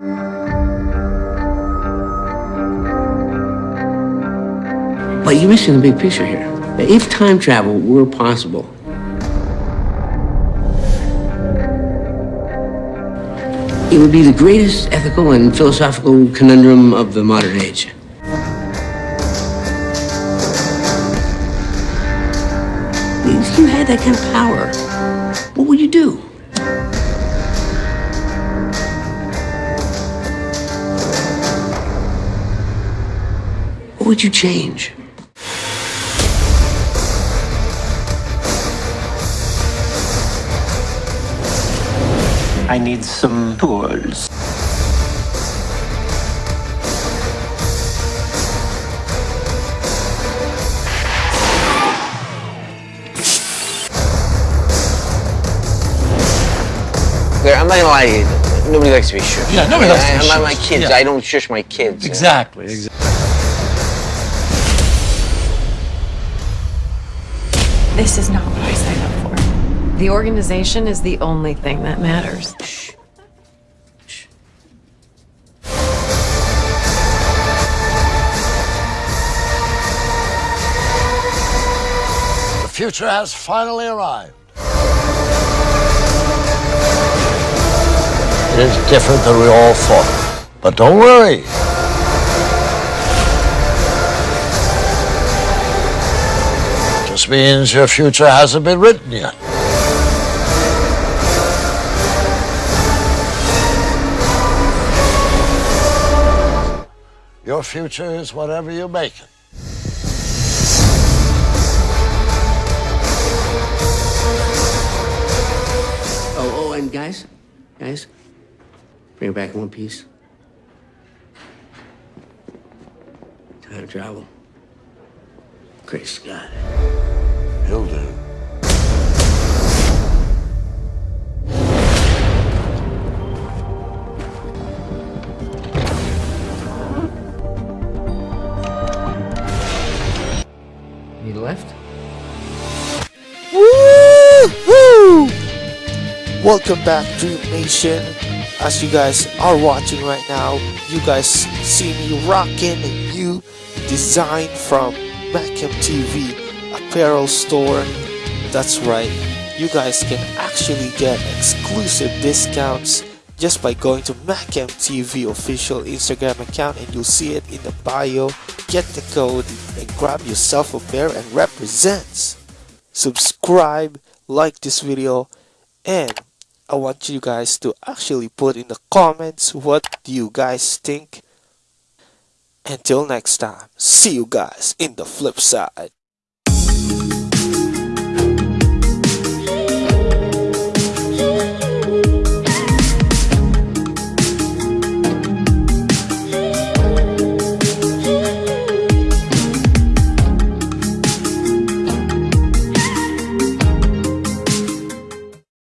But you're missing the big picture here. If time travel were possible, it would be the greatest ethical and philosophical conundrum of the modern age. If you had that kind of power, what would you do? Would you change? I need some tools. I'm not gonna lie to you. Nobody likes to be shushed. Yeah, nobody likes to be I- My, my kids, Yeah. I don't shush my kids. Exactly. exactly. This is not what I signed up for. The organization is the only thing that matters. The future has finally arrived. It is different than we all thought. But don't worry. Just means your future hasn't been written yet. Your future is whatever you make it. Oh, oh, and guys, guys, bring it back in one piece. Time to travel. Great Scott. He'll do. He left? Woo! Welcome back, Dream Nation. As you guys are watching right now, you guys see me rocking a new design from Macam TV apparel store. That's right, you guys can actually get exclusive discounts just by going to Macam TV official Instagram account and you'll see it in the bio. Get the code and grab yourself a pair and represents subscribe, like this video, and I want you guys to actually put in the comments what do you guys think. Until next time, see you guys in the flip side.